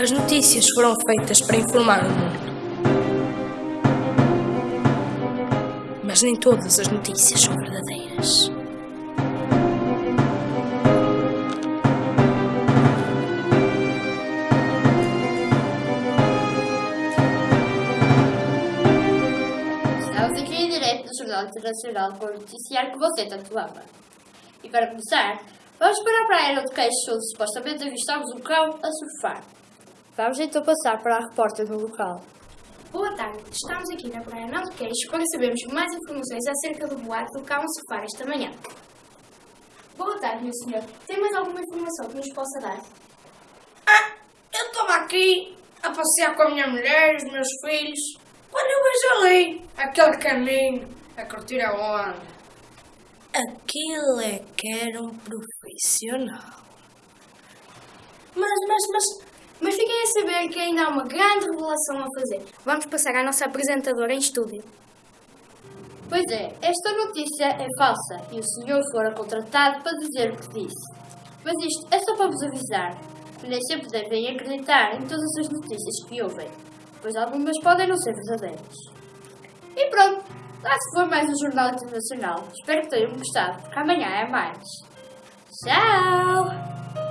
As notícias foram feitas para informar o mundo. Mas nem todas as notícias são verdadeiras. Estamos aqui em direto do Jornal Internacional com o noticiário que você tanto ama. E para começar, vamos para a praia onde queixos onde supostamente avistamos um cão a surfar. Vamos então passar para a repórter no local. Boa tarde, estamos aqui na Praia Não de Queixo para sabermos mais informações acerca do boato do cão a surfar esta manhã. Boa tarde, meu senhor. Tem mais alguma informação que nos possa dar? Ah, eu estava aqui a passear com a minha mulher e os meus filhos. Quando eu vejo ali aquele caminho a curtir a onda. Aquilo é que era um profissional. Mas, mas, mas, mas fiquem a saber que ainda há uma grande revelação a fazer. Vamos passar à nossa apresentadora em estúdio. Pois é, esta notícia é falsa e o senhor fora contratado para dizer o que disse. Mas isto é só para vos avisar que nem sempre devem acreditar em todas as notícias que ouvem, pois algumas podem não ser verdadeiras. E pronto, lá se foi mais um Jornal Internacional. Espero que tenham gostado, porque amanhã é mais. Tchau!